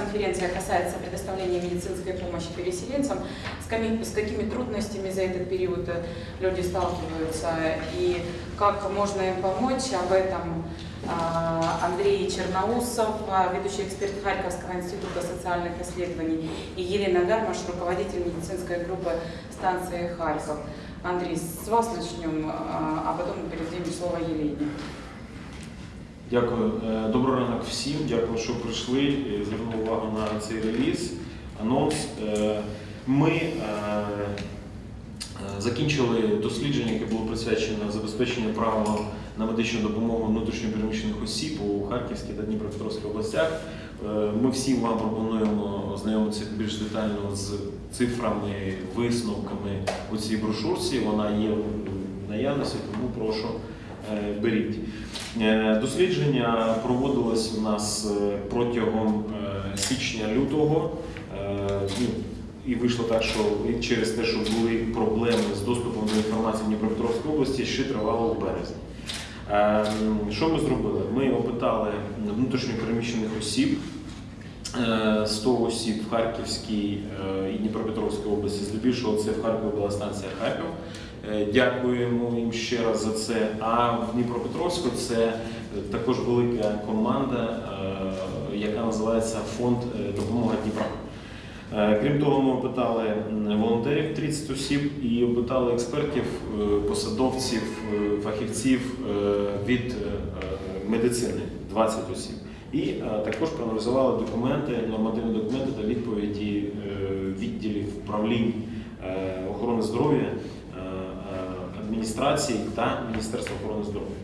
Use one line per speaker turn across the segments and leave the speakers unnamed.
пресс-конференция касается предоставления медицинской помощи переселенцам. С какими, с какими трудностями за этот период э, люди сталкиваются и как можно им помочь? Об этом а, Андрей Черноусов, а, ведущий эксперт Харьковского института социальных исследований, и Елена Гармаш, руководитель медицинской группы станции Харьков. Андрей, с вас начнем, а а потом передадим слово Елене.
Дякую. Е, Доброго ранок всім. Дякую, що прийшли і звернули увагу на цей реліз, анонс. Е, Ми е, закінчили дослідження, яке було присвячено забезпеченню права на медичну допомогу внутрішньопереміщених осіб у Харківській та Дніпропетровській областях. Ми всім вам пропонуємо ознайомитися більш детально з цифрами, висновками у цій брошурці. Вона є в наявності, тому прошу беріть. Е, Дослідження проводилось у нас е, протягом е, січня-лютого. Е, ну, І вийшло так, що через те, що були проблеми з доступом до інформації в Дніпропетровській області, ще тривало в березні. Е, Що ми зробили? Ми опитали внутрішньопереміщених осіб, е, 100 осіб в Харківській е, і Дніпропетровській області. Здебільшого це в Харкові була станція Харків. Е, Дякуємо їм ще раз за це. А в Дніпропетровську це е, також велика команда, е, яка називається Фонд допомога Дніпра. Крім того, ми опитали волонтерів 30 осіб і опитали експертів, посадовців, фахівців від медицини 20 осіб. І також проаналізували документи, нормативні документи та відповіді відділів управлінь охорони здоров'я, адміністрації та Міністерства охорони здоров'я.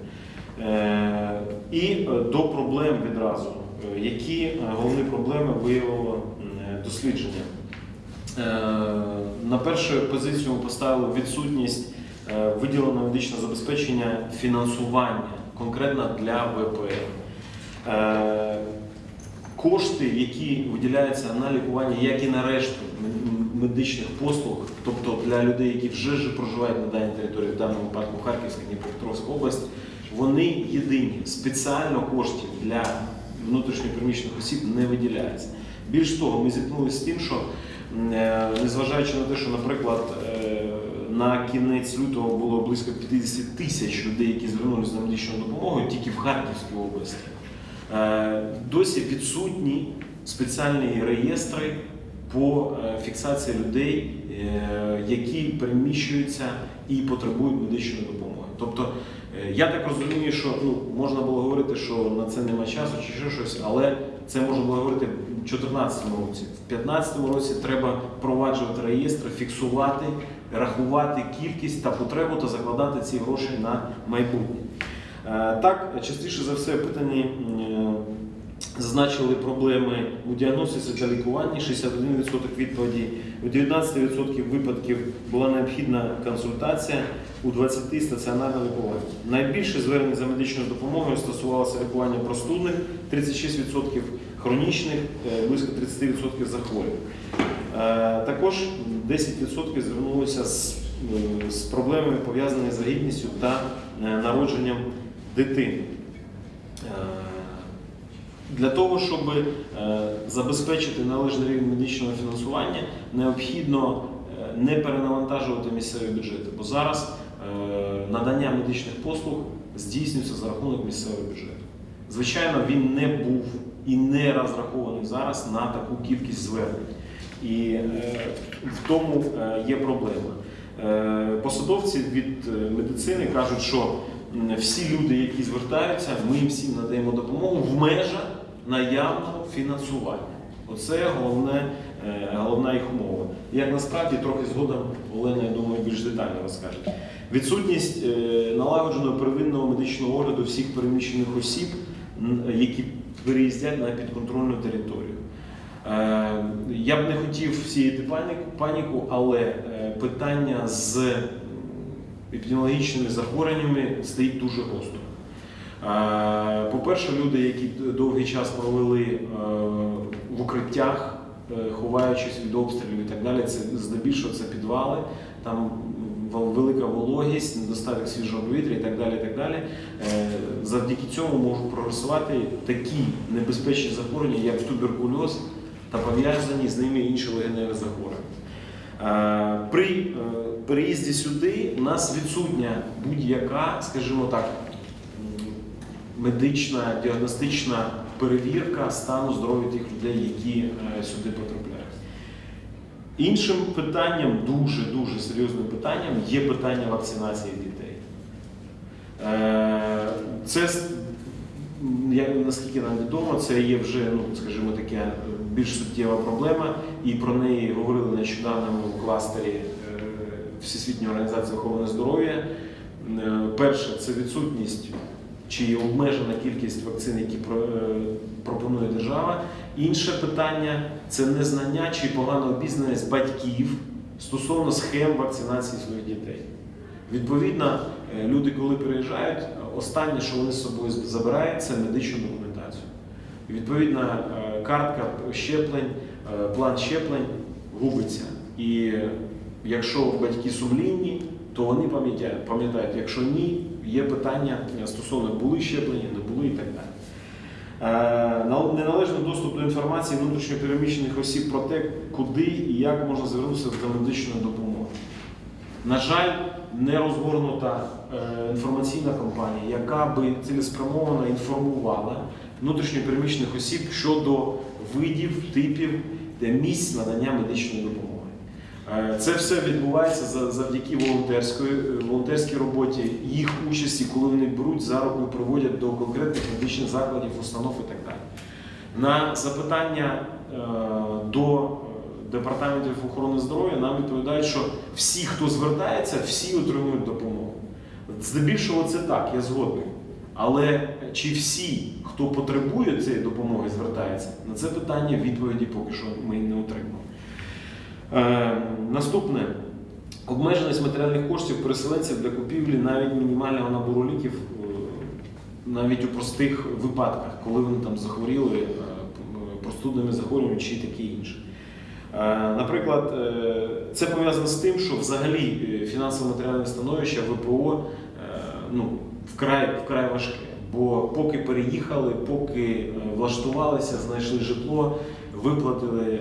Е, І е, до проблем відразу. Е, Які головні проблеми виявило дослідження? На першу позицію ми поставили відсутність виділеного медичного забезпечення фінансування конкретно для ВПР. Кошти, які виділяються на лікування, як і на решту медичних послуг, тобто для людей, які вже проживають на даній території, в даному випадку Харківська, Дніпропетровська область, вони єдині. Спеціально коштів для внутрішньопереміщених осіб не виділяється. Більш того, ми зіткнулися з тим, що е, незважаючи на те, що, наприклад, е, на кінець лютого було близько 50 тисяч людей, які звернулися за медичною допомогою тільки в Харківській області. Е, Досі відсутні спеціальні реєстри по е, фіксації людей, е, які переміщуються і потребують медичної допомоги. Тобто, е, я так розумію, що ну, можна було говорити, що на це нема часу чи ще щось, але це можна було говорити в 2014 році. В 2015 році треба впроваджувати реєстри, фіксувати, рахувати кількість та потребу та закладати ці гроші на майбутнє. Так, частіше за все, питані е, зазначили проблеми у діагностиці та лікуванні, 61% відповіді, у 19% випадків була необхідна консультація, у 20% стаціонарне лікування. Найбільше звернень за медичною допомогою стосувалося лікування простудних, 36% хронічних, е, близько 30% захворювань. Е, Також 10% звернулися з, е, з проблемами, пов'язаними з вагітністю та народженням дитини. Для того, щоб е, забезпечити належний рівень медичного фінансування, необхідно е, не перенавантажувати місцеві бюджети, бо зараз е, надання медичних послуг здійснюється за рахунок місцевого бюджету. Звичайно, він не був і не розрахований зараз на таку кількість звернень. І в тому є проблема. Посадовці від медицини кажуть, що всі люди, які звертаються, ми їм всім надаємо допомогу в межах наявного фінансування. Оце головне, е, головна їх умова. Як насправді трохи згодом Олена, я думаю, більш детально розкаже. Відсутність е, налагодженого первинного медичного огляду всіх переміщених осіб, які переїздять на підконтрольну територію. Е, Я б не хотів сіяти паніку, але питання з епідеміологічними захворюваннями стоїть дуже гостро. Е, По-перше, люди, які довгий час провели е, в укриттях, е, ховаючись від обстрілів і так далі, це здебільшого це підвали, там велика вологість, недостаток свіжого повітря і так далі. І так далі. Завдяки цьому можуть прогресувати такі небезпечні захворювання, як туберкульоз, та пов'язані з ними інші легеневі захворювання. При переїзді сюди у нас відсутня будь-яка, скажімо так, медична, діагностична перевірка стану здоров'я тих людей, які е, сюди потрапляють. Іншим питанням, дуже дуже серйозним питанням, є питання вакцинації дітей. Е, Це с- м, я, наскільки нам відомо, це є вже, ну скажімо таке, е, більш суттєва проблема, і про неї говорили нещодавно в кластері Всесвітньої організації охорони здоров'я. Перше, це відсутність чи обмежена кількість вакцин, які е, пропонує держава. Інше питання це незнання чи погана обізнаність батьків стосовно схем вакцинації своїх дітей. Відповідно, е, люди, коли переїжджають, останнє, що вони з собою забирають, це медичну документацію. І, Відповідно, е, картка щеплень, план щеплень губиться. І якщо батьки сумлінні, то вони пам'ятають, пам'ятають. Якщо ні, є питання стосовно були щеплені, не були і так далі. Е, нал- Неналежний доступ до інформації внутрішньопереміщених осіб про те, куди і як можна звернутися до медичної допомоги. На жаль, не розгорнута е, інформаційна кампанія, яка би цілеспрямовано інформувала внутрішньопереміщених осіб щодо видів, типів та місць надання медичної допомоги. Е, Це все відбувається за- завдяки волонтерської, волонтерській роботі, їх участі, коли вони беруть за руку і приводять до конкретних медичних закладів, установ і так далі. На запитання е, до е, департаментів охорони здоров'я нам відповідають, що всі, хто звертається, всі отримують допомогу. Здебільшого це так, я згодний. Але чи всі, хто потребує цієї допомоги, звертається, на це питання відповіді поки що ми не отримали. Е, наступне. Обмеженість матеріальних коштів переселенців для купівлі навіть мінімального набору ліків, е, навіть у простих випадках, коли вони там захворіли е, простудними захворюваннями чи таке інше. Наприклад, це пов'язано з тим, що взагалі е, фінансово-матеріальне становище ВПО ну, вкрай, вкрай важке. Бо поки переїхали, поки влаштувалися, знайшли житло, виплатили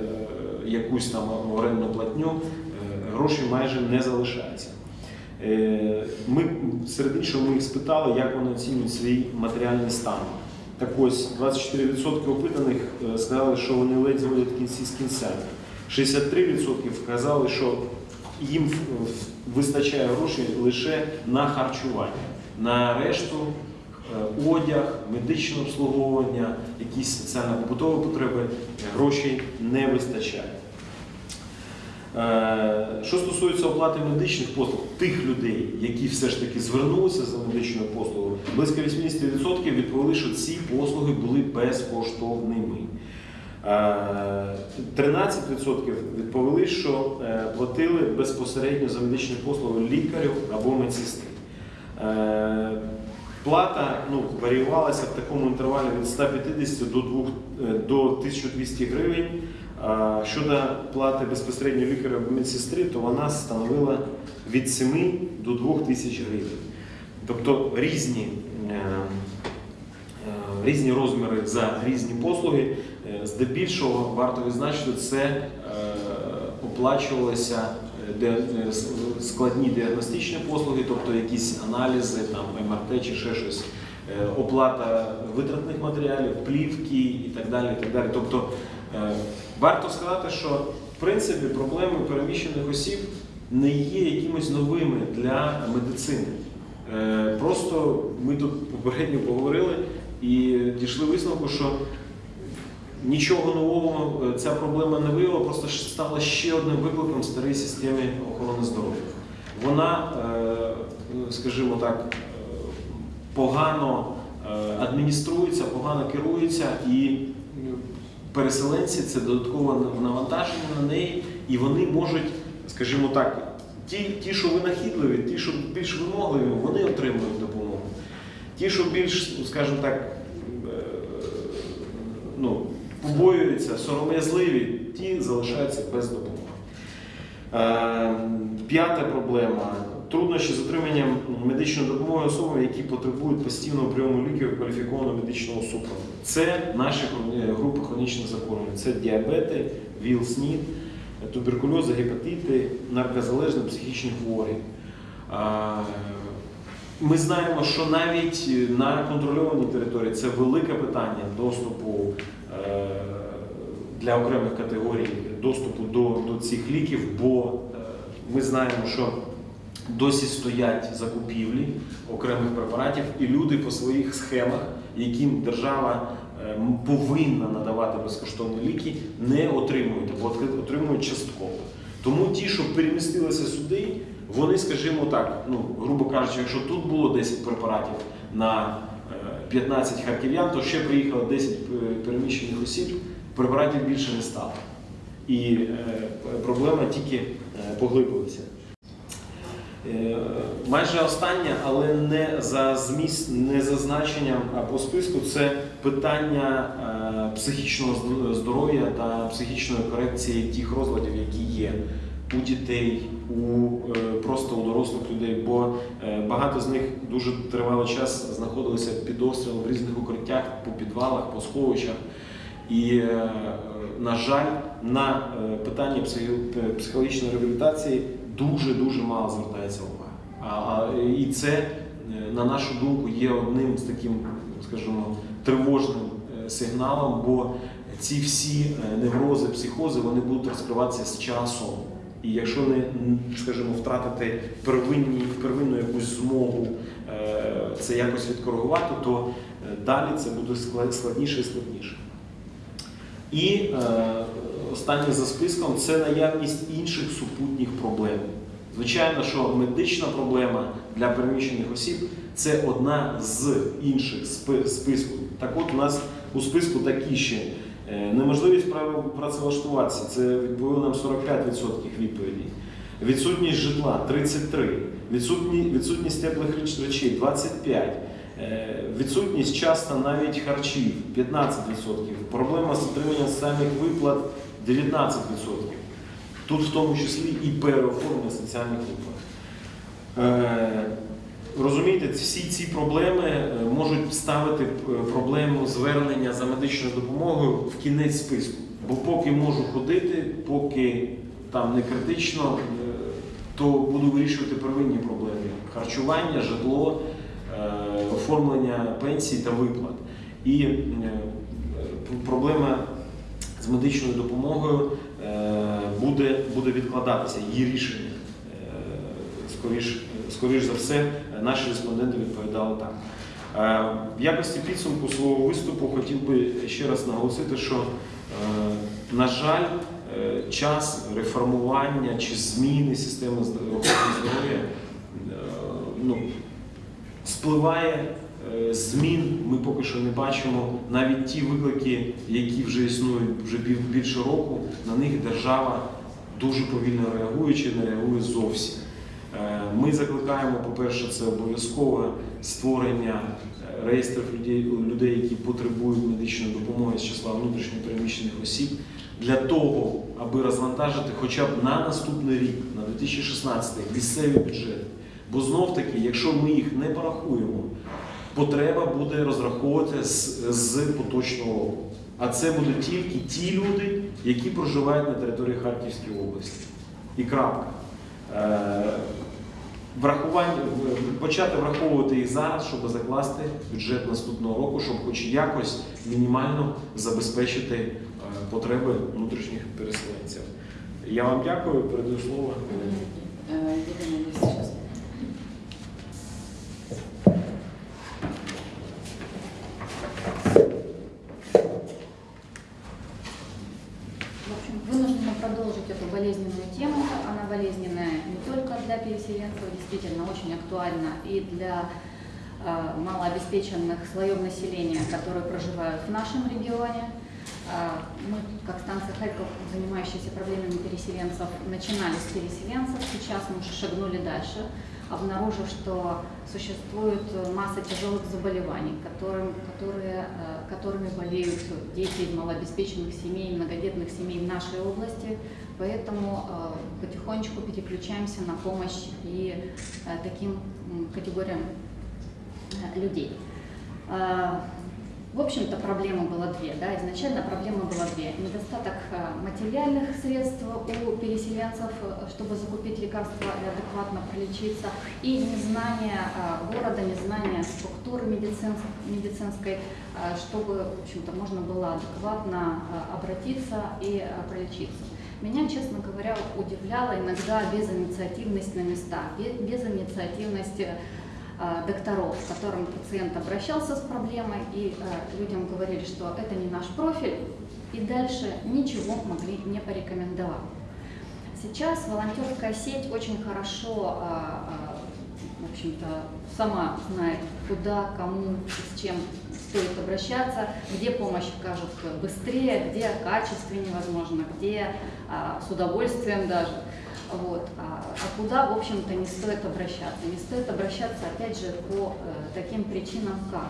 якусь там орендну платню, е, грошей майже не залишається. Е, Ми серед іншого ми їх спитали, як вони оцінюють свій матеріальний стан. Так ось 24% опитаних е, сказали, що вони ледь зводять кінці з кінцями. 63% сказали, що їм вистачає грошей лише на харчування. На решту одяг, медичне обслуговування, якісь соціально-побутові потреби е, грошей не вистачає. Е, Що стосується оплати медичних послуг, тих людей, які все ж таки звернулися за медичною послугою, близько 80% відповіли, що ці послуги були безкоштовними. Е, 13% відповіли, що е, платили безпосередньо за медичні послуги лікарю або медсестри. Е, Плата ну, варіювалася в такому інтервалі від 150 до, 2, е, до 1200 гривень. Щодо плати безпосередньо лікаря або медсестри, то вона становила від 7 до 2 тисяч гривень. Тобто різні, е, е, різні розміри за різні послуги. Е, Здебільшого варто відзначити, це с- складні діагностичні послуги, тобто якісь аналізи, там, МРТ чи ще щось, оплата витратних матеріалів, плівки і так далі. І так далі. Тобто варто сказати, що в принципі проблеми переміщених осіб не є якимось новими для медицини. Е, Просто ми тут попередньо поговорили і дійшли висновку, що нічого нового е, ця проблема не виявила, просто стала ще одним викликом в старій системі охорони здоров'я. Вона, е, скажімо так, е, погано е, адмініструється, погано керується, і е, переселенці це додаткове навантаження на неї, і вони можуть, скажімо так, ті, ті, що винахідливі, ті, що більш вимогливі, вони отримують допомогу. Ті, що більш, скажімо так, е, ну, побоюються, сором'язливі, ті залишаються без допомоги. Е, П'ята проблема. Труднощі з отриманням медичної допомоги особам, які потребують постійного прийому ліків кваліфікованого медичного супроводу. Це наші групи хронічних захворювань. Це діабети, ВІЛ, СНІД, туберкульоз, гепатити, наркозалежні, психічні хворі. Ми знаємо, що навіть на контрольованій території це велике питання доступу е, для окремих категорій доступу до, до цих ліків, бо е, ми знаємо, що досі стоять закупівлі окремих препаратів, і люди по своїх схемах, яким держава е, повинна надавати безкоштовні ліки, не отримують або отримують частково. Тому ті, що перемістилися сюди, вони, скажімо так, ну грубо кажучи, якщо тут було 10 препаратів на е, 15 харків'ян, то ще приїхало 10 е, переміщених осіб, препаратів більше не стало. І е, проблема тільки е, поглибилася. Е, Майже останнє, але не за зміст, не за значенням а по списку, це питання е, психічного здоров'я та психічної корекції тих розладів, які є у дітей, у е, просто у дорослих людей. Бо багато з них дуже тривалий час знаходилися під обстрілом в різних укриттях, по підвалах, по сховищах. І, на жаль, на питання психологічної реабілітації дуже-дуже мало звертається увага. А, а, і це, е, на нашу думку, є одним з таким, скажімо, тривожним е, сигналом, бо ці всі е, неврози, психози вони будуть розкриватися з часом. І якщо не, скажімо, втратити первинні, первинну якусь змогу це якось відкоригувати, то далі це буде складніше і складніше. І останнє за списком це наявність інших супутніх проблем. Звичайно, що медична проблема для переміщених осіб це одна з інших списку. Так от у нас у списку такі ще е, неможливість працевлаштуватися, це відповіли нам 45% відповідей. Відсутність житла 33, відсутні, відсутність теплих речей 25, е, відсутність часто навіть харчів 15%, проблема з отриманням соціальних виплат 19%. Тут в тому числі і переоформлення соціальних виплат. Е, Розумієте, всі ці проблеми е, можуть ставити е, проблему звернення за медичною допомогою в кінець списку. Бо поки можу ходити, поки там не критично, то буду вирішувати первинні проблеми: харчування, житло, оформлення пенсій та виплат. І проблема з медичною допомогою е, буде, буде відкладатися, її рішення. Е, Скоріш, скоріш за все, наші респонденти відповідали так. Е, В якості підсумку свого виступу хотів би ще раз наголосити, що, на жаль, час реформування чи зміни системи здоров'я здоров'я ну, спливає змін. Ми поки що не бачимо навіть ті виклики, які вже існують вже більше року. На них держава дуже повільно реагує чи не реагує зовсім. Е, Ми закликаємо, по-перше, це обов'язкове створення е, реєстрів людей, людей, які потребують медичної допомоги з числа внутрішньо переміщених осіб, для того, аби розвантажити хоча б на наступний рік, на 2016 місцеві бюджети. Бо знов таки, якщо ми їх не порахуємо, потреба буде розраховувати з, з поточного року. А це будуть тільки ті люди, які проживають на території Харківської області. І крапка. Е, Врахування, почати враховувати їх зараз, щоб закласти бюджет наступного року, щоб хоч якось мінімально забезпечити е, потреби внутрішніх переселенців. Я вам дякую, передаю слово.
Актуальна и для э, малообеспеченных слоев населения, которые проживают в нашем регионе. Э, Мы, как станция Харьков, занимающаяся проблемами переселенцев, начинали с переселенцев, сейчас мы уже шагнули дальше. обнаружив, что существует масса тяжелых заболеваний, которым, которые, э, которыми болеют дети малообеспеченных семей, многодетных семей в нашей области. Поэтому э, потихонечку переключаемся на помощь и э, таким категориям людей. В общем-то, проблема была две. Да? Изначально проблема была две. Недостаток э, материальных средств у переселенцев, э, чтобы закупить лекарства и адекватно пролечиться, и незнание э, города, незнание структуры медицинской, чтобы, в общем-то, можно было адекватно обратиться и пролечиться. Меня, честно говоря, удивляла иногда безинициативность на местах, безинициативность Э, докторов, к которым пациент обращался с проблемой, и э, людям говорили, что это не наш профиль, и дальше ничего могли не порекомендовать. Сейчас волонтерская сеть очень хорошо, э, в общем-то, сама знает, куда, кому, с чем стоит обращаться, где помощь окажут быстрее, где качественнее, возможно, где с удовольствием даже. Вот. А, а куда, в общем-то, не стоит обращаться? Не стоит обращаться, опять же, по э, таким причинам, как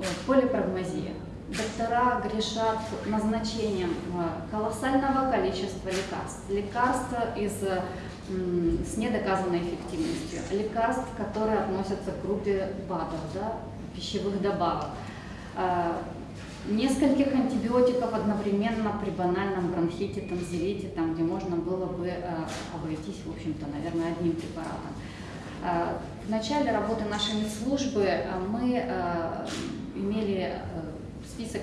э, полипрагмазия. Доктора грешат назначением э, колоссального количества лекарств. Лекарства из, с недоказанной эффективностью, лекарств, которые относятся к группе БАДов, да, пищевых добавок. Э, нескольких антибиотиков одновременно при банальном бронхите, танзелите, там, где можно было бы э, обойтись, в общем-то, наверное, одним препаратом. Э, в начале работы нашей медслужбы э, мы имели э, список,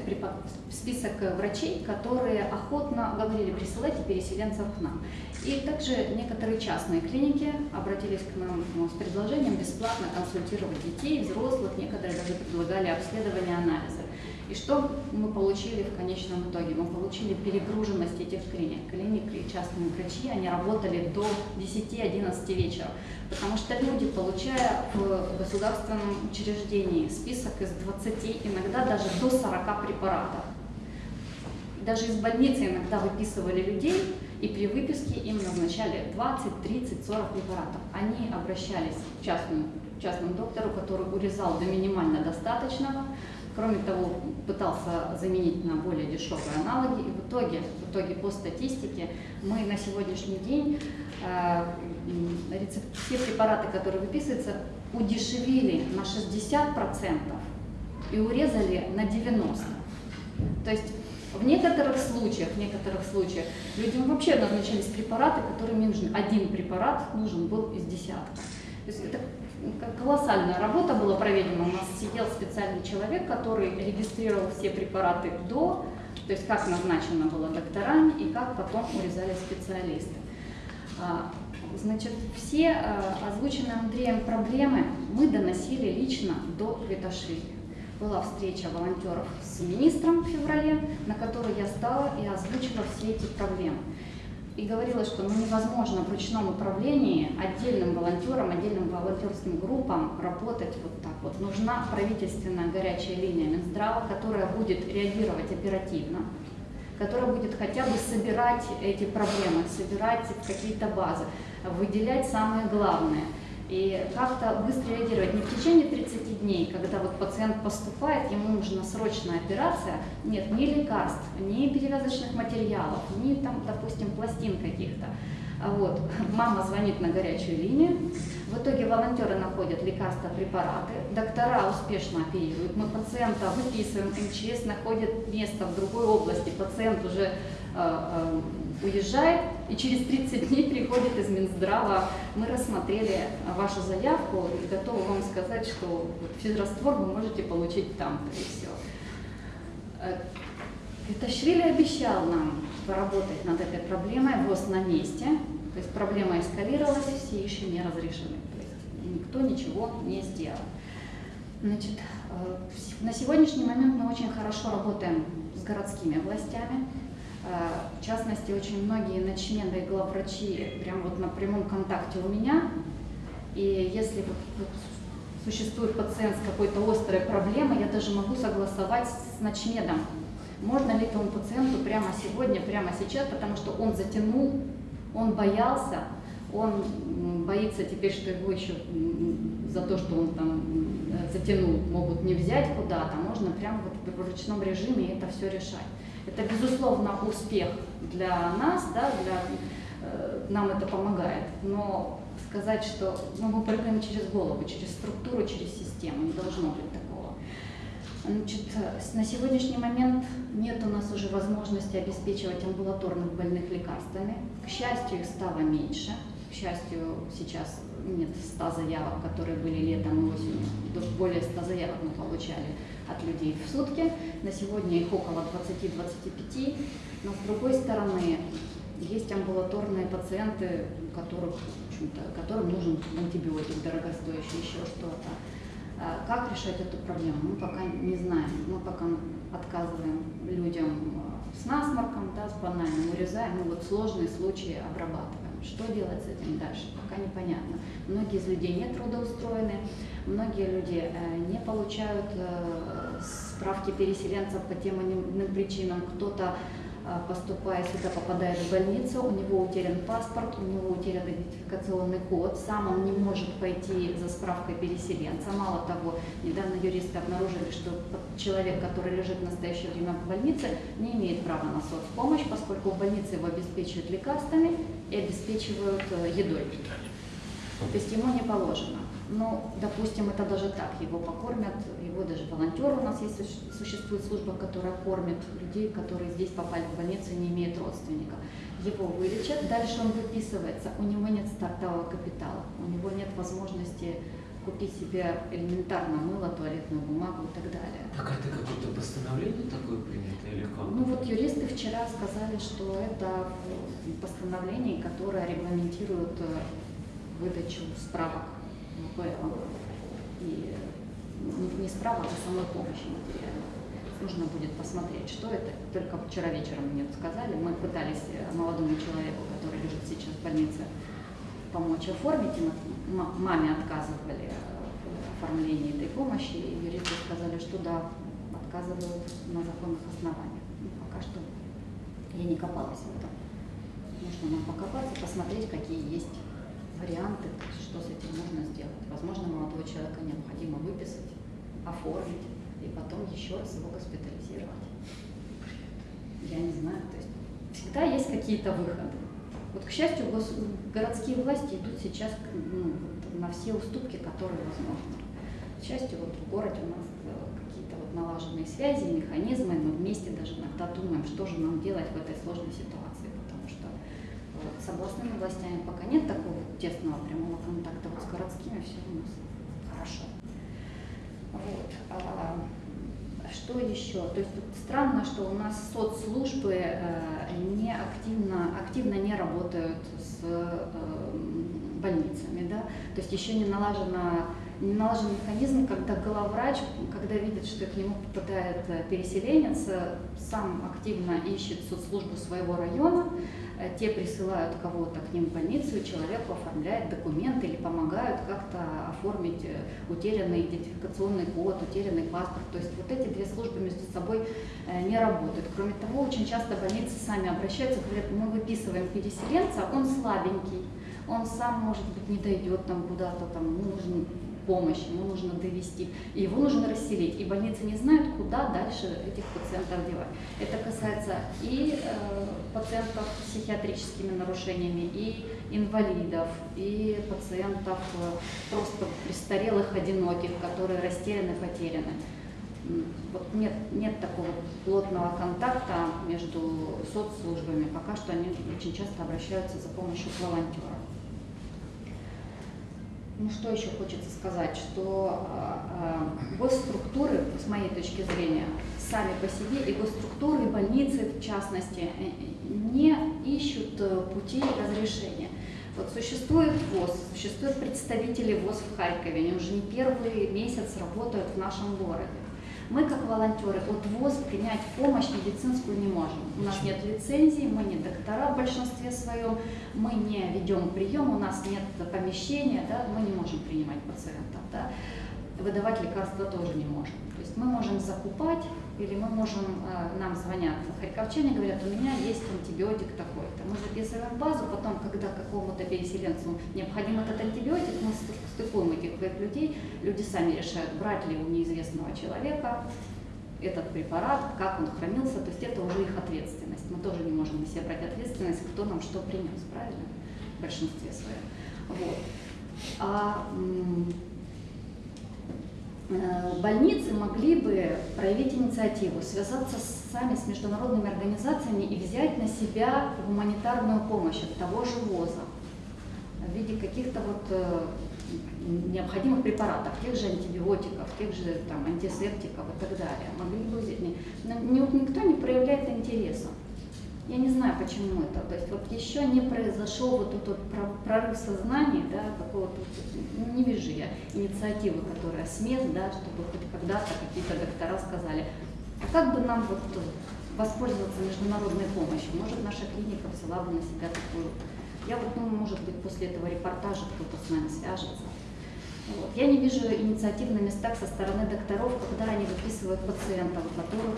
список врачей, которые охотно говорили, присылайте переселенцев к нам. И также некоторые частные клиники обратились к нам ну, с предложением бесплатно консультировать детей, взрослых, некоторые даже предлагали обследование анализа. И что мы получили в конечном итоге? Мы получили перегруженность этих клиник. Клиники и частные врачи, они работали до 10-11 вечера, потому что люди, получая в государственном учреждении список из 20, иногда даже до 40 препаратов, даже из больницы иногда выписывали людей, и при выписке им назначали 20, 30, 40 препаратов. Они обращались к частному, частному доктору, который урезал до минимально достаточного, Кроме того, пытался заменить на более дешевые аналоги. И в итоге, в итоге по статистике мы на сегодняшний день э, все препараты, которые выписываются, удешевили на 60% и урезали на 90%. То есть в некоторых случаях, в некоторых случаях людям вообще назначались препараты, которым им нужен один препарат нужен был из десятка. То есть это колоссальная работа была проведена. У нас сидел специальный человек, который регистрировал все препараты до, то есть как назначено было докторами и как потом урезали специалисты. А, значит, все а, озвученные Андреем проблемы мы доносили лично до Квиташвили. Была встреча волонтеров с министром в феврале, на которой я стала и озвучила все эти проблемы и говорила, что ну, невозможно в ручном управлении отдельным волонтерам, отдельным волонтерским группам работать вот так вот. Нужна правительственная горячая линия Минздрава, которая будет реагировать оперативно, которая будет хотя бы собирать эти проблемы, собирать какие-то базы, выделять самое главное – и как-то быстро реагировать. Не в течение 30 дней, когда вот пациент поступает, ему нужна срочная операция, нет ни лекарств, ни перевязочных материалов, ни там, допустим, пластин каких-то. А вот, мама звонит на горячую линию, в итоге волонтеры находят лекарства, препараты, доктора успешно оперируют, мы пациента выписываем, МЧС находит место в другой области, пациент уже э, э, уезжает, и через 30 дней приходит из Минздрава, мы рассмотрели вашу заявку и готовы вам сказать, что физраствор вы можете получить там, и все. Виташвили э, обещал нам поработать над этой проблемой, ВОЗ на месте, то есть проблема эскалировалась, все еще не разрешены, то есть никто ничего не сделал. Значит, э, на сегодняшний момент мы очень хорошо работаем с городскими властями, в частности, очень многие начмены и главврачи прямо вот на прямом контакте у меня. И если существует пациент с какой-то острой проблемой, я даже могу согласовать с ночмедом, можно ли этому пациенту прямо сегодня, прямо сейчас, потому что он затянул, он боялся, он боится теперь, что его еще за то, что он там затянул, могут не взять куда-то, можно прямо вот в ручном режиме это все решать. Это, безусловно, успех для нас, да, для, э, нам это помогает, но сказать, что ну, мы прыгаем через голову, через структуру, через систему, не должно быть такого. Значит, на сегодняшний момент нет у нас уже возможности обеспечивать амбулаторных больных лекарствами. К счастью, их стало меньше. К счастью, сейчас нет 100 заявок, которые были летом и осенью. Более 100 заявок мы получали от людей в сутки. На сегодня их около 20-25. Но с другой стороны, есть амбулаторные пациенты, которых, которым нужен антибиотик дорогостоящий, еще что-то. А Как решать эту проблему, мы пока не знаем. Мы пока отказываем людям а, с насморком, да, с банальным, урезаем, мы вот сложные случаи обрабатываем. Что делать с этим дальше, пока непонятно. Многие из людей не трудоустроены, многие люди э, не получают э, справки переселенцев по тем или иным причинам. Кто-то поступая сюда, попадает в больницу, у него утерян паспорт, у него утерян идентификационный код, сам он не может пойти за справкой переселенца. Мало того, недавно юристы обнаружили, что человек, который лежит в настоящее время в больнице, не имеет права на соцпомощь, поскольку в больнице его обеспечивают лекарствами и обеспечивают э, едой. То есть ему не положено. Ну, допустим, это даже так, его покормят, его даже волонтер у нас есть, суще- существует служба, которая кормит людей, которые здесь попали в больницу и не имеют родственника. Его вылечат, дальше он выписывается, у него нет стартового капитала, у него нет возможности купить себе элементарно мыло, туалетную бумагу и так далее.
Так это какое-то постановление такое принято или как?
Ну вот юристы вчера сказали, что это в постановлении, которое регламентирует э, выдачу справок И не, не справок, а самой помощи материальной. Нужно будет посмотреть, что это. Только вчера вечером мне сказали. Мы пытались э, молодому человеку, который лежит сейчас в больнице, помочь оформить. И маме отказывали в оформлении этой помощи. И юристы сказали, что да, отказывают на законных основаниях. Ну, пока что я не копалась в этом. Нужно нам покопаться, посмотреть, какие есть варианты, что с этим можно сделать. Возможно, молодого человека необходимо выписать, оформить и потом еще раз его госпитализировать. Я не знаю, то есть всегда есть какие-то выходы. Вот, к счастью, городские власти идут сейчас ну, на все уступки, которые возможны. К счастью, вот в городе у нас э, какие-то вот налаженные связи, механизмы, мы вместе даже иногда думаем, что же нам делать в этой сложной ситуации, с областными властями пока нет такого тесного прямого контакта, вот с городскими все у нас хорошо. Вот. а, что еще? То есть странно, что у нас соцслужбы э, не активно, активно не работают с э, больницами, да? То есть еще не налажена не налажен механизм, когда главврач, когда видит, что к нему попадает э, переселенец, сам активно ищет соцслужбу своего района, те присылают кого-то к ним в больницу, и человеку оформляет документы или помогают как-то оформить э, утерянный идентификационный код, утерянный паспорт. То есть вот эти две службы между собой э, не работают. Кроме того, очень часто больницы сами обращаются, говорят, мы выписываем переселенца, он слабенький, он сам, может быть, не дойдет там куда-то, там, ему нужен помощь, ему нужно довести, его нужно расселить. И больницы не знают, куда дальше этих пациентов девать. Это касается и э, пациентов с психиатрическими нарушениями, и инвалидов, и пациентов э, просто престарелых, одиноких, которые растеряны, потеряны. Вот нет, нет такого плотного контакта между соцслужбами. Пока что они очень часто обращаются за помощью к волонтерам. Ну что еще хочется сказать, что э, госструктуры, с моей точки зрения, сами по себе и госструктуры, и больницы в частности, э, не ищут э, путей разрешения. Вот существует ВОЗ, существуют представители ВОЗ в Харькове, они уже не первый месяц работают в нашем городе. Мы, как волонтеры, от ВОЗ принять помощь медицинскую не можем. У нас нет лицензии, мы не доктора в большинстве своем, мы не ведем прием, у нас нет помещения, да, мы не можем принимать пациентов. Да. выдавать лекарства тоже не можем. То есть мы можем закупать, или мы можем, э, нам звонят харьковчане, говорят, у меня есть антибиотик такой-то. Мы записываем базу, потом, когда какому-то переселенцу необходим этот антибиотик, мы стыкуем этих людей, люди сами решают, брать ли у неизвестного человека этот препарат, как он хранился, то есть это уже их ответственность. Мы тоже не можем на себя брать ответственность, кто нам что принес, правильно? В большинстве своем. Вот. А больницы могли бы проявить инициативу, связаться сами с международными организациями и взять на себя гуманитарную помощь от того же ВОЗа в виде каких-то вот э, необходимых препаратов, тех же антибиотиков, тех же там, антисептиков и так далее. Могли бы взять. Но никто не проявляет интереса. Я не знаю, почему это. То есть вот еще не произошел вот этот вот про- прорыв сознания, да, какого-то, не вижу я инициативы, которая с мест, да, чтобы хоть когда-то какие-то доктора сказали, а как бы нам вот воспользоваться международной помощью? Может, наша клиника взяла бы на себя такую. Я вот, ну, может быть, после этого репортажа кто-то с нами свяжется. Вот. Я не вижу инициатив на местах со стороны докторов, когда они выписывают пациентов, которых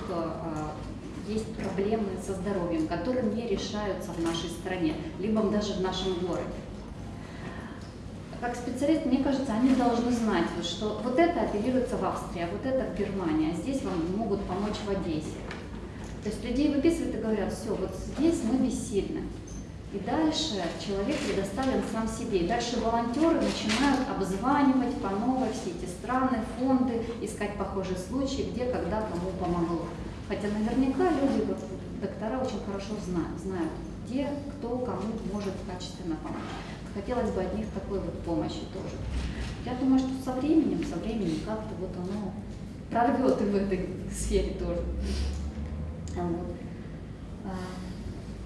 есть проблемы со здоровьем, которые не решаются в нашей стране, либо даже в нашем городе. Как специалист, мне кажется, они должны знать, что вот это апеллируется в Австрии, а вот это в Германии, а здесь вам могут помочь в Одессе. То есть людей выписывают и говорят, все, вот здесь мы бессильны. И дальше человек предоставлен сам себе. И дальше волонтеры начинают обзванивать по новой все эти страны, фонды, искать похожие случаи, где, когда, кому помогло. Хотя наверняка люди, доктора очень хорошо знают, знают, где, кто, кому может качественно помочь. Хотелось бы от них такой вот помощи тоже. Я думаю, что со временем, со временем как-то вот оно прорвет и в этой сфере тоже. А Вот. А,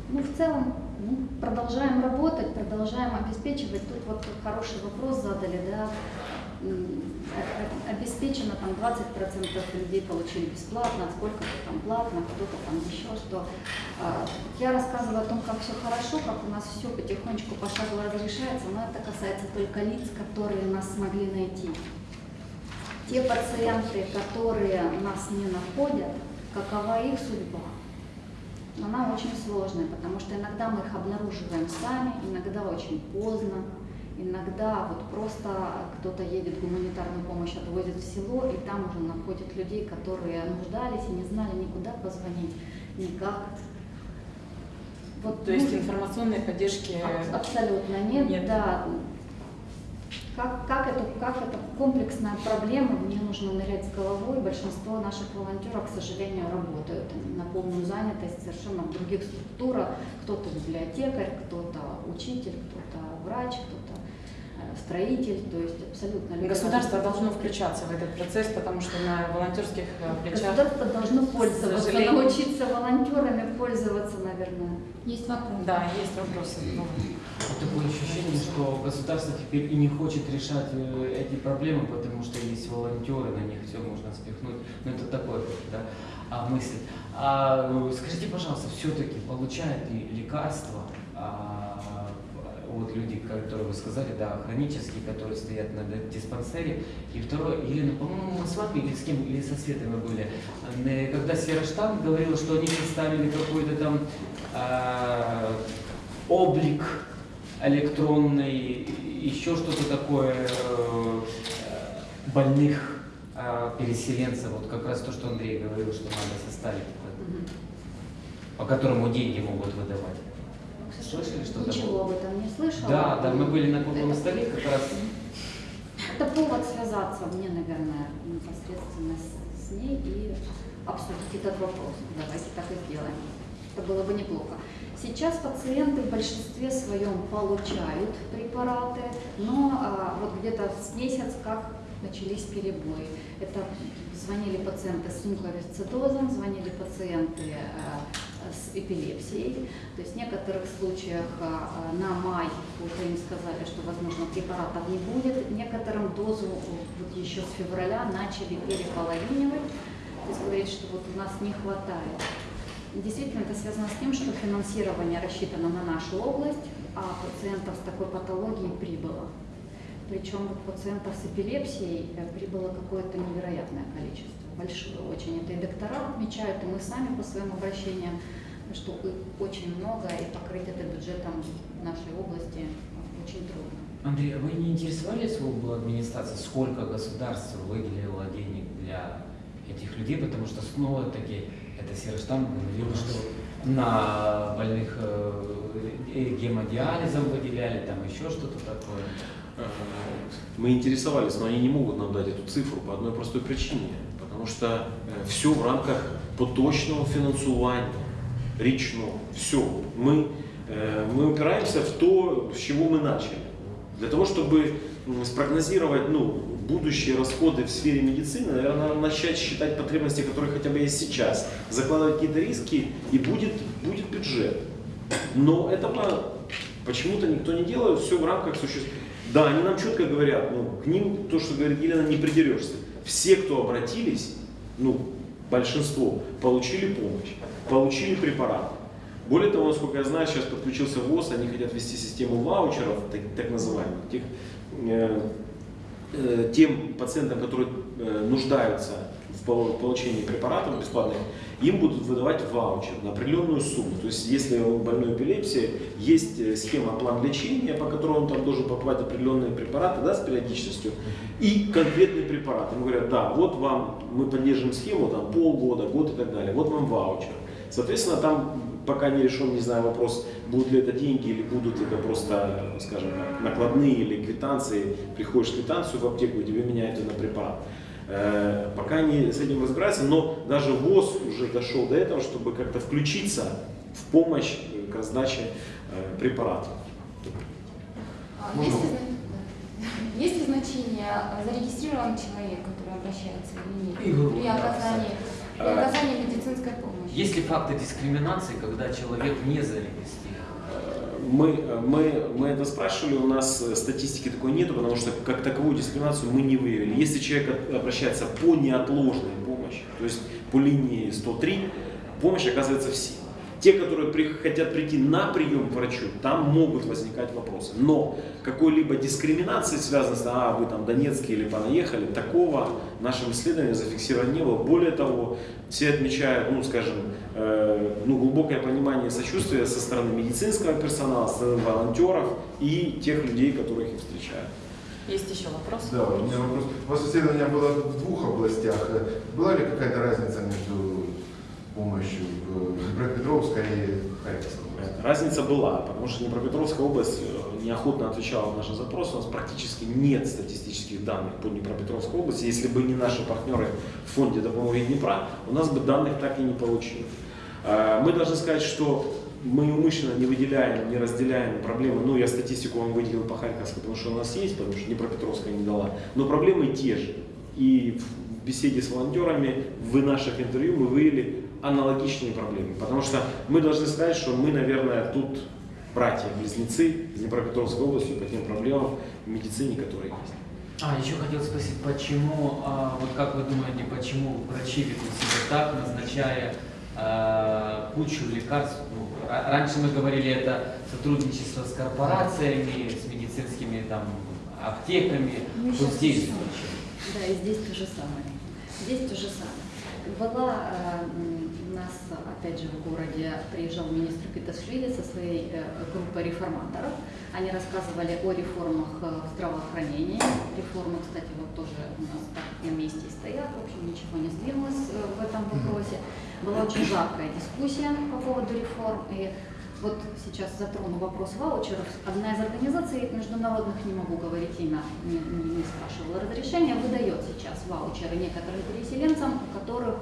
Ну, в целом, ну, продолжаем работать, продолжаем обеспечивать. Тут вот хороший вопрос задали, да, обеспечено там 20% людей получили бесплатно, сколько-то там платно, кто-то там еще что. А, Я рассказывала о том, как все хорошо, как у нас все потихонечку пошагово разрешается, но это касается только лиц, которые нас смогли найти. Те пациенты, которые нас не находят, какова их судьба? Она очень сложная, потому что иногда мы их обнаруживаем сами, иногда очень поздно, иногда вот просто кто-то едет гуманитарную помощь, отвозит в село, и там уже находят людей, которые нуждались и не знали никуда позвонить, никак. Вот,
То есть
ну,
информационной поддержки
Аб- Абсолютно нет,
нет.
да. Как, как, это, как это комплексная проблема, в нее нужно нырять с головой. Большинство наших волонтеров, к сожалению, работают на полную занятость совершенно в других структурах. Кто-то библиотекарь, кто-то учитель, кто-то врач, кто-то строитель, то есть абсолютно
государство должно включаться в этот процесс, потому что на волонтерских э, плечах
Государство должно пользоваться, научиться волонтерами пользоваться, наверное.
Есть вопрос.
Да, есть вопросы. Ну,
Такое ощущение, что государство теперь и не хочет решать э, эти проблемы, потому что есть волонтеры, на них все можно спихнуть. Ну это такое, да, а, мысль. А, э, скажите, пожалуйста, все-таки получают ли лекарства а, вот люди, которые вы сказали, да, хронические, которые стоят на диспансере. И второе, Елена, по-моему, мы с вами или с кем, или со Светой мы были, э, когда Сера Штан говорила, что они представили какой-то там а, облик электронный, еще что-то такое э, больных э, переселенцев, вот как раз то, что Андрей говорил, что надо составить, по которому деньги могут выдавать. Слышали что-то?
Ничего об этом не слышала.
Да, да, мы были на круглом
Это-
столе как раз.
Это повод связаться мне, наверное, непосредственно с, с ней и обсудить этот вопрос. Давайте так и сделаем. Это было бы неплохо. Сейчас пациенты в большинстве своем получают препараты, но а, вот где-то с месяц как начались перебои. Это звонили пациенты с муковисцидозом, звонили пациенты а, с эпилепсией. То есть в некоторых случаях а, а, на май уже им сказали, что, возможно, препаратов не будет. Некоторым дозу вот еще с февраля начали переполовинивать. То есть говорить, что вот у нас не хватает. Действительно, это связано с тем, что финансирование рассчитано на нашу область, а пациентов с такой патологией прибыло. Причем вот пациентов с эпилепсией э, прибыло какое-то невероятное количество, большое очень. Это и доктора отмечают, и мы сами по своим обращениям, что очень много, и покрыть это бюджетом нашей области очень трудно.
Андрей, а вы не интересовались в администрации, сколько государство выделило денег для этих людей, потому что снова-таки это серый штамп говорил, что на больных э, гемодиализом выделяли, там еще что-то такое.
Мы интересовались, но они не могут нам дать эту цифру по одной простой причине. Потому что все в рамках поточного финансування, річного, все. Мы, э, мы упираемся в то, с чего мы начали. Для того, чтобы спрогнозировать ну, будущие расходы в сфере медицины, наверное, начать считать потребности, которые хотя бы есть сейчас, закладывать какие-то риски, и будет, будет бюджет. Но этого почему-то никто не делает, все в рамках существующего. Да, они нам четко говорят, ну, к ним, то, что говорит Елена, не придерешься. Все, кто обратились, ну, большинство, получили помощь, получили препараты. Более того, насколько я знаю, сейчас подключился ВОЗ, они хотят ввести систему ваучеров, так, так называемых, тех, э, э, тем пациентам, которые э, нуждаются в пол- получении препаратов бесплатных, им будут выдавать ваучер на определенную сумму. То есть, если у больной эпилепсии есть э, схема план лечения, по которой он там должен покупать определенные препараты да, с периодичностью, и конкретный препарат. Ему говорят, да, вот вам, мы поддержим схему, там полгода, год и так далее, вот вам ваучер. Соответственно, там пока не решен, не знаю, вопрос, будут ли это деньги или будут это просто, скажем накладные или квитанции. Приходишь с квитанцию в аптеку, и тебе меняют на препарат. Э, Пока не с этим разбираются, но даже ВОЗ уже дошел до этого, чтобы как-то включиться в помощь э, к раздаче э, препаратов.
А
Можно?
Есть ли, зна- есть ли значение, а, зарегистрирован человек, который обращается или нет, при оказании, при
А.
оказании медицинской помощи?
Есть ли факты дискриминации, когда человек не зарегистрирован?
Мы, мы, мы это спрашивали, у нас э, статистики такой нету, потому что как таковую дискриминацию мы не выявили. Если человек обращается по неотложной помощи, то есть по линии 103, помощь оказывается всем. Те, которые при- хотят прийти на прием к врачу, там могут возникать вопросы. Но какой-либо дискриминации, связанной с, а, вы там Донецкий или понаехали, такого в нашем исследовании зафиксировано не было. Более того, все отмечают, ну, скажем, ну, глубокое понимание и сочувствие со стороны медицинского персонала, со стороны волонтеров и тех людей, которых их встречают.
Есть еще вопрос?
Да, у меня вопрос. У вас исследование было в двух областях. Была ли какая-то разница между помощью в Днепропетровской и Харьковской области?
Разница была, потому что Днепропетровская область э, неохотно отвечала на наши запросы. У нас практически нет статистических данных по Днепропетровской области. Если бы не наши партнеры в фонде допомоги Днепра, у нас бы данных так и не получилось. Э, Мы должны сказать, что мы умышленно не выделяем, не разделяем проблемы. Ну, я статистику вам выделил по Харьковской, потому что у нас есть, потому что Днепропетровская не дала. Но проблемы те же. И в беседе с волонтерами, в наших интервью мы выявили аналогичные проблемы. Потому что мы должны сказать, что мы, наверное, тут братья-близнецы из Днепропетровской области по тем проблемам в медицине, которые есть.
А, еще хотел спросить, почему, а, вот как вы думаете, почему врачи ведут себя так, назначая кучу лекарств? Ну, ра- раньше мы говорили, это сотрудничество с корпорациями, с медицинскими там аптеками.
Ну,
Вот здесь.
Да, и здесь то же самое. Здесь то же самое. Была э, нас, опять же, в городе приезжал министр Петашвили со своей э, группой реформаторов. Они рассказывали о реформах э, в здравоохранении. Реформы, кстати, вот тоже у нас так на месте стоят. В общем, ничего не сдвинулось э, в этом вопросе. Была очень жаркая дискуссия по поводу реформ. И вот сейчас затрону вопрос ваучеров. Одна из организаций международных, не могу говорить имя, не, не- не спрашивала разрешения, выдает сейчас ваучеры некоторым переселенцам, у которых,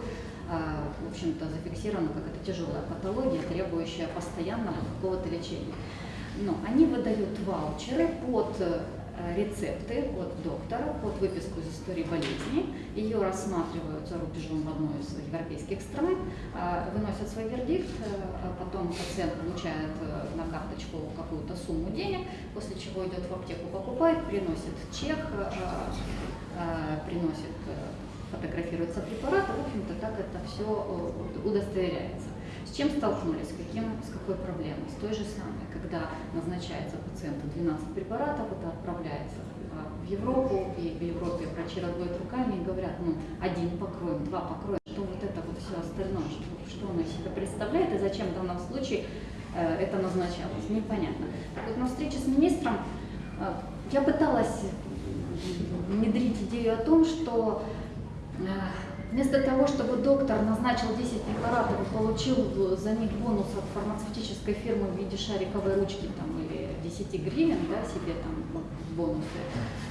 в общем-то, зафиксирована какая-то тяжелая патология, требующая постоянного какого-то лечения. Но они выдают ваучеры под э, рецепты от доктора, под выписку из истории болезни. Ее рассматривают за рубежом в одной из европейских стран, а, выносят свой вердикт, э, а потом пациент получает э, на карточку какую-то сумму денег, после чего идет в аптеку, покупает, приносит чек, приносит, фотографируется препарат, в общем-то, так это все удостоверяется. С чем столкнулись, каким, с какой проблемой? С той же самой, когда назначается пациенту 12 препаратов, это отправляется а, в Европу, и в Европе врачи разводят руками и говорят, ну, один покроем, два покроем, что вот это вот все остальное, что, что оно из себя представляет и зачем в данном случае э, это назначалось, непонятно. Так вот, на встрече с министром э, я пыталась внедрить идею о том, что э, вместо того, чтобы доктор назначил 10 препаратов и получил за них бонус от фармацевтической фирмы в виде шариковой ручки там, или 10 гривен да, себе там бонусы,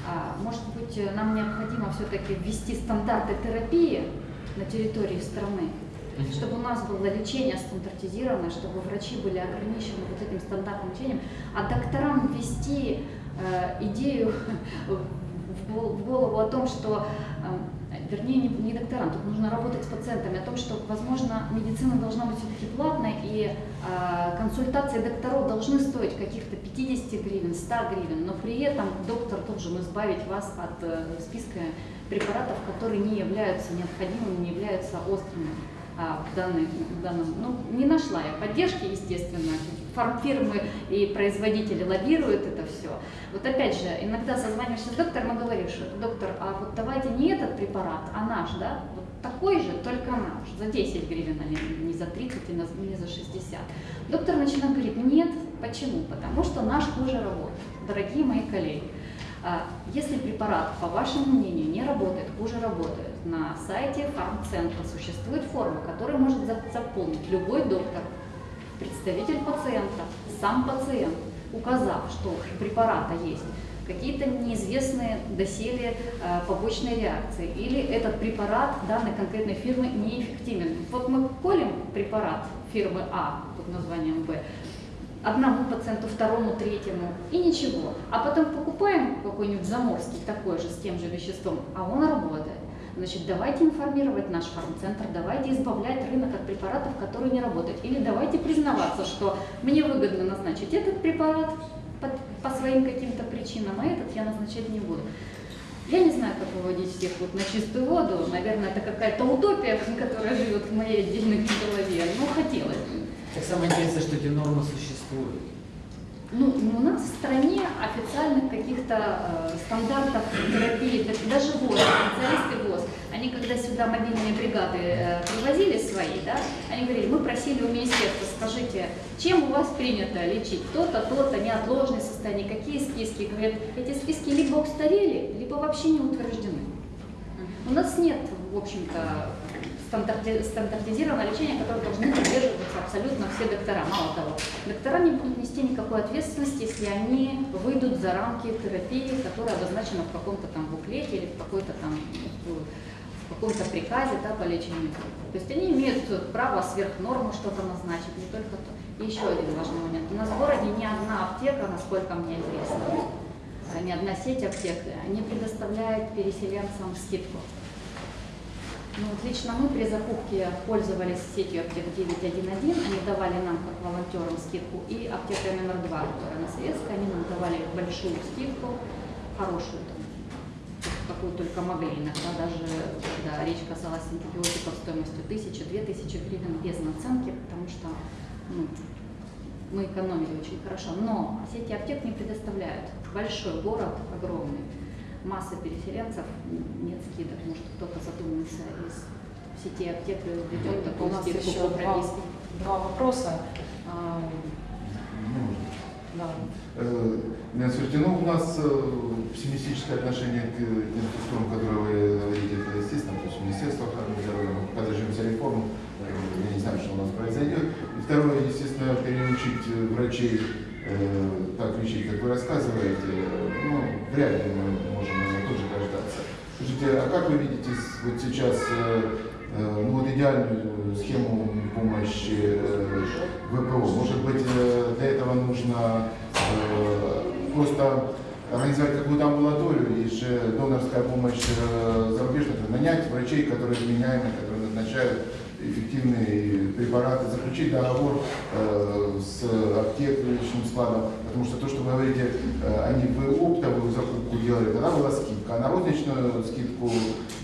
а, может быть, нам необходимо все-таки ввести стандарты терапии на территории страны, чтобы у нас было лечение стандартизированное, чтобы врачи были ограничены вот этим стандартным лечением, а докторам ввести э, идею в голову о том, что, э, вернее, не, не докторам, тут нужно работать с пациентами, о том, что, возможно, медицина должна быть все-таки платной, и э, консультации докторов должны стоить каких-то 50 гривен, 100 гривен, но при этом доктор должен избавить вас от э, списка препаратов, которые не являются необходимыми, не являются острыми а, в, данной, в данном. Ну, не нашла я поддержки, естественно. Фармфирмы и производители лоббируют это все. Вот опять же, иногда созваниваешься с доктором и говоришь, доктор, а вот давайте не этот препарат, а наш, да? Вот такой же, только наш, за 10 гривен, а не за 30 и на- не за 60. Доктор начинает говорить, нет, почему? Потому что наш хуже работает. Дорогие мои коллеги, а, Если препарат, по вашему мнению, не работает, хуже работает, на сайте фармцентра существует форма, которую может за- заполнить любой доктор, представитель пациента, сам пациент, указав, что у препарата есть какие-то неизвестные доселе э, побочные реакции, или этот препарат данной конкретной фирмы неэффективен. Вот мы колем препарат фирмы А под названием Б, одному пациенту, второму, третьему, и ничего. А потом покупаем какой-нибудь заморский такой же, с тем же веществом, а он работает. Значит, давайте информировать наш фармцентр, давайте избавлять рынок от препаратов, которые не работают. Или давайте признаваться, что мне выгодно назначить этот препарат по, своим каким-то причинам, а этот я назначать не буду. Я не знаю, как выводить всех вот на чистую воду. Наверное, это какая-то утопия, которая живет в моей отдельной голове. Но хотелось бы.
Так самое интересное, что эти нормы существуют.
Ну, у нас в стране официальных каких-то э, стандартов терапии, даже ВОЗ, специалисты ВОЗ, они когда сюда мобильные бригады э, привозили свои, да, они говорили, мы просили у министерства, скажите, чем у вас принято лечить то-то, то-то, неотложные состояния, какие списки? Говорят, эти списки либо устарели, либо вообще не утверждены. У нас нет, в общем-то, стандарти- стандартизированного лечения, которое должны придерживаться абсолютно все доктора. Мало того, доктора не будут нести никакой ответственности, если они выйдут за рамки терапии, которая обозначена в каком-то там буклете или в какой-то там каком-то приказе да, по лечению. То есть они имеют право сверх нормы что-то назначить, не только то. И еще один важный момент. У нас в городе ни одна аптека, насколько мне известно, а, ни одна сеть аптек не предоставляет переселенцам скидку. Ну, вот лично мы при закупке пользовались сетью аптек 911, они давали нам как волонтерам скидку, и аптека номер 2, которая на Советской, они нам давали большую скидку, хорошую, там, какую только могли. Иногда даже, когда речь касалась антибиотиков стоимостью 1000-2000 гривен без наценки, потому что ну, мы экономили очень хорошо. Но сети аптек не предоставляют. Большой город, огромный, масса переселенцев, нет скидок. Может, кто-то задумается из сети аптек и введет
У
такую
нас
скидку
еще
по
два, два вопроса. А,
Ну,
да.
Э, Светлана, ну, у нас э, пессимистическое отношение к тем структурам, которые вы говорите, это естественно, то есть Министерство охраны здоровья, мы пока дождемся реформ, э, я не знаю, что у нас произойдет. И второе, естественно, переучить э, врачей э, так лечить, как вы рассказываете, э, ну, вряд ли мы можем этого тоже дождаться. Скажите, а как вы видите вот сейчас э, э, ну, вот идеальную схему помощи э, ВПО? Может быть, для этого нужно просто организовать какую-то амбулаторию и же донорская помощь зарубежных, нанять врачей, которые вменяемые, которые назначают эффективные препараты, заключить договор э, с аптекаричным складом, потому что то, что вы говорите, э, они бы оптовую закупку делали, тогда была скидка, а на розничную скидку,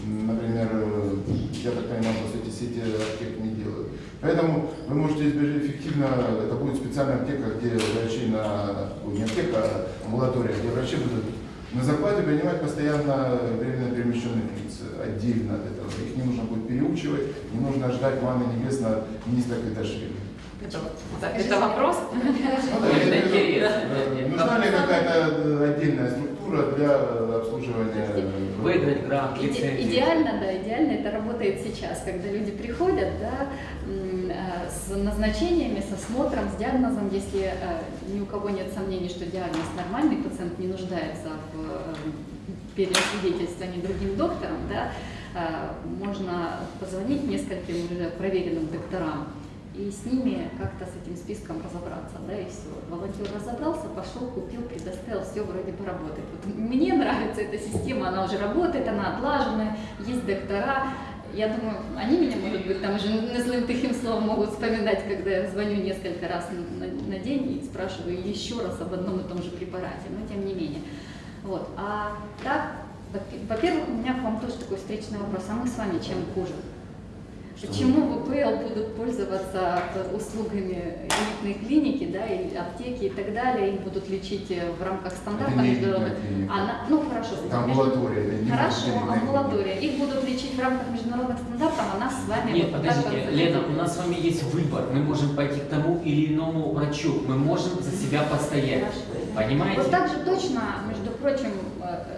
например, э, я так понимаю, что эти сети аптек не делают. Поэтому вы можете избежать эффективно, это будет специальная аптека, где врачи на, ой, не аптека, а амбулатория, где врачи будут На зарплате принимать постоянно временно перемещенных лиц отдельно от этого. Их не нужно будет переучивать, не нужно ждать маны небесного от министра Квиташвили.
Это, это вопрос?
Ну да,
Это
э, Нужна ли какая-то э, отдельная структура для обслуживания? э,
Выиграть грант,
Иде-
лицензию.
Идеально, да, идеально это работает сейчас, когда люди приходят, да, с назначениями, с осмотром, с диагнозом, если э, ни у кого нет сомнений, что диагноз нормальный, пациент не нуждается в э, переосвидетельствовании другим доктором, да, э, можно позвонить нескольким уже проверенным докторам и с ними как-то с этим списком разобраться, да, и все. Волонтер разобрался, пошел, купил, предоставил, все вроде бы работает. Вот мне нравится эта система, она уже работает, она отлаженная, есть доктора. Я думаю, они меня, может быть, там уже злым тихим словом могут вспоминать, когда я звоню несколько раз на, на- день и спрашиваю еще раз об одном и том же препарате, но тем не менее. Вот. А так, во- во-первых, у меня к вам тоже такой встречный вопрос, а мы с вами чем хуже? Почему ВПЛ будут пользоваться э, услугами элитной клиники, да, или аптеки и так далее, их будут лечить э, в рамках
не
международных?
элитная клиника.
А на- ну хорошо,
Там
между-
амбулатория, не
Хорошо, амбулатория. Их будут лечить в рамках международных стандартов, а нас с вами
Нет,
вот
подождите, Лена, у нас с вами есть выбор. Мы можем пойти к тому или иному врачу. Мы можем за себя постоять. Понимаете?
Вот так же точно, между прочим, э, и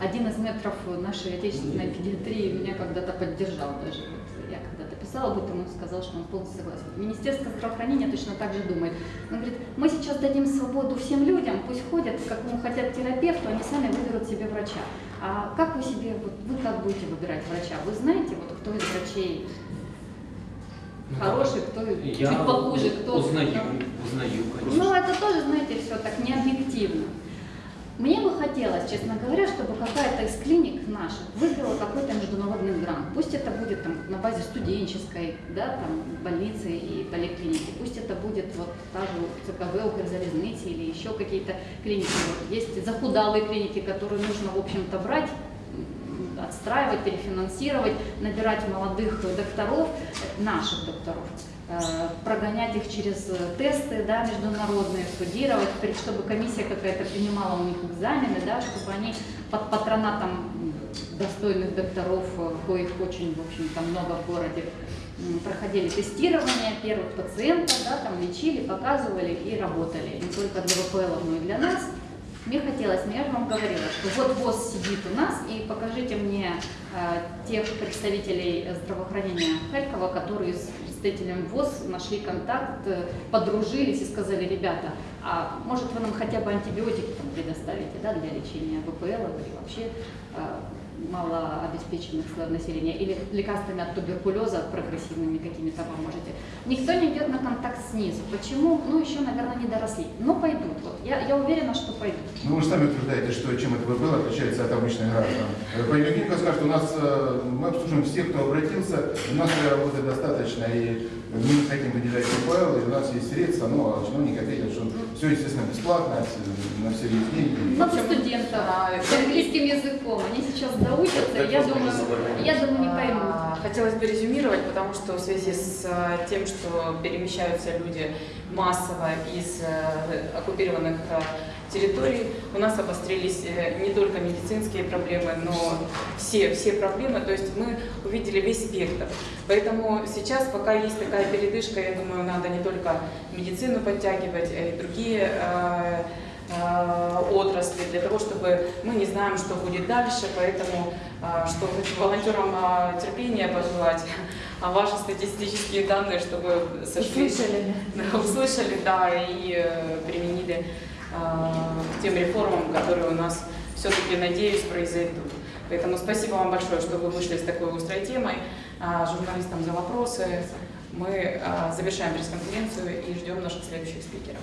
один из метров нашей отечественной педиатрии меня когда-то поддержал даже. Вот Я когда-то писала об этом, он сказал, что он полностью согласен. Министерство здравоохранения точно так же думает. Он говорит, мы сейчас дадим свободу всем людям, пусть ходят, к какому хотят терапевту, они сами выберут себе врача. А как вы себе, вот вы как будете выбирать врача? Вы знаете, вот кто из врачей
Ну,
хороший, кто
Я
чуть похуже, кто...
узнаю, узнаю, конечно.
Ну, это тоже, знаете, все так не объективно. Мне бы хотелось, честно говоря, чтобы какая-то из клиник наших выиграла какой-то международный грант. Пусть это будет там, на базе студенческой, да, там, больницы и поликлиники. Пусть это будет вот та же ЦКВ Укрзалезницы или еще какие-то клиники. Вот есть захудалые клиники, которые нужно, в общем-то, брать, отстраивать, перефинансировать, набирать молодых докторов, наших докторов, прогонять их через э, тесты да, международные, студировать, при- чтобы комиссия какая-то принимала у них экзамены, да, чтобы они под патронатом достойных докторов, э, коих очень, в общем-то, много в городе, проходили тестирование первых пациентов, да, там лечили, показывали и работали. Не только для ВПЛ, но и для нас. Мне хотелось, но я же вам говорила, что вот ВОЗ сидит у нас, и покажите мне э, тех представителей здравоохранения Харькова, которые представителем ВОЗ нашли контакт, э, подружились и сказали, ребята, а может вы нам хотя бы антибиотики предоставите да, для лечения ВПЛ или вообще э, малообеспеченных слоев населения, или лекарствами от туберкулеза прогрессивными какими-то поможете. Никто не идет на контакт снизу. Почему? Ну, еще, наверное, не доросли. Но пойдут. Вот. Я, я уверена, что пойдут.
Ну, вы сами утверждаете, что чем это ВПЛ отличается от обычных граждан. Э, Поликлиника скажет, у нас э, мы обслуживаем всех, кто обратился, у нас своей работы достаточно, и мы не хотим выделять ВПЛ, и у нас есть средства, но чиновники ответят, что все, естественно, бесплатно, на все есть деньги.
Много студентов
а,
с английским языком. Они сейчас доучатся, и я думаю, я думаю, не поймут.
Хотелось бы резюмировать, потому что в связи с э, тем, что перемещаются люди массово из э, оккупированных э, территорий, у нас обострились не только медицинские проблемы, но все, все проблемы, то есть мы увидели весь спектр. Поэтому сейчас, пока есть такая передышка, я думаю, надо не только медицину подтягивать, а и другие отрасли, для того, чтобы мы не знаем, что будет дальше, поэтому э, что хочу волонтерам э, терпения пожелать, а ваши статистические данные, чтобы сошли,
Услышали.
Услышали, да, и э, применили э, к тем реформам, которые у нас все-таки, надеюсь, произойдут. Поэтому спасибо вам большое, что вы вышли с такой острой темой. Журналистам за вопросы. Мы э, завершаем пресс-конференцию и ждем наших следующих спикеров.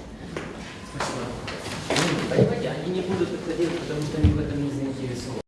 Спасибо. Ну, понимаете, они не будут это делать, потому что они в этом не заинтересованы.